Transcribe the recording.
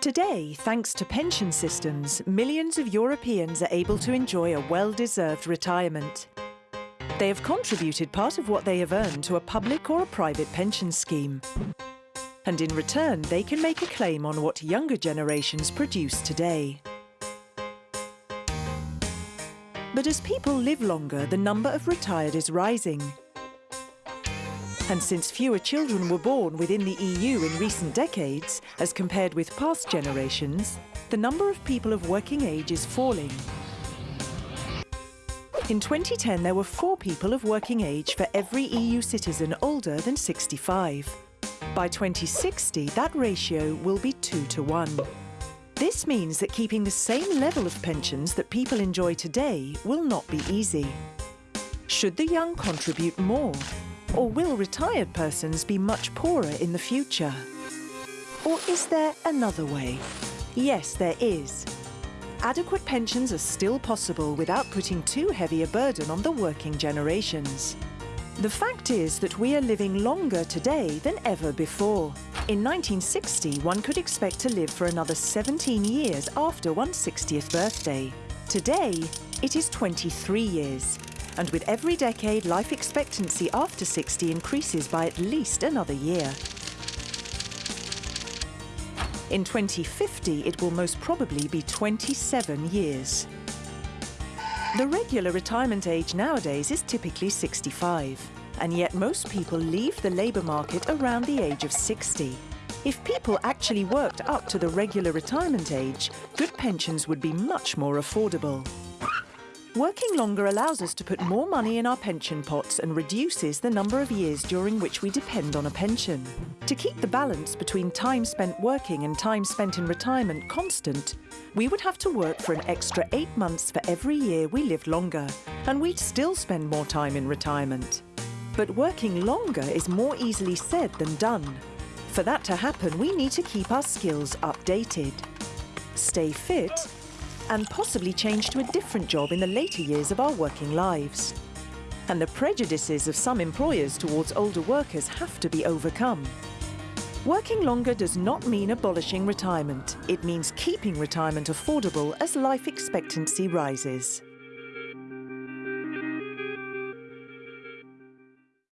Today, thanks to pension systems, millions of Europeans are able to enjoy a well-deserved retirement. They have contributed part of what they have earned to a public or a private pension scheme. And in return, they can make a claim on what younger generations produce today. But as people live longer, the number of retired is rising. And since fewer children were born within the EU in recent decades, as compared with past generations, the number of people of working age is falling. In 2010, there were four people of working age for every EU citizen older than 65. By 2060, that ratio will be two to one. This means that keeping the same level of pensions that people enjoy today will not be easy. Should the young contribute more? Or will retired persons be much poorer in the future? Or is there another way? Yes, there is. Adequate pensions are still possible without putting too heavy a burden on the working generations. The fact is that we are living longer today than ever before. In 1960, one could expect to live for another 17 years after one's 60th birthday. Today, it is 23 years, and with every decade, life expectancy after 60 increases by at least another year. In 2050, it will most probably be 27 years. The regular retirement age nowadays is typically 65, and yet most people leave the labour market around the age of 60. If people actually worked up to the regular retirement age, good pensions would be much more affordable. Working longer allows us to put more money in our pension pots and reduces the number of years during which we depend on a pension. To keep the balance between time spent working and time spent in retirement constant, we would have to work for an extra eight months for every year we live longer, and we'd still spend more time in retirement. But working longer is more easily said than done. For that to happen, we need to keep our skills updated, stay fit and possibly change to a different job in the later years of our working lives. And the prejudices of some employers towards older workers have to be overcome. Working longer does not mean abolishing retirement. It means keeping retirement affordable as life expectancy rises.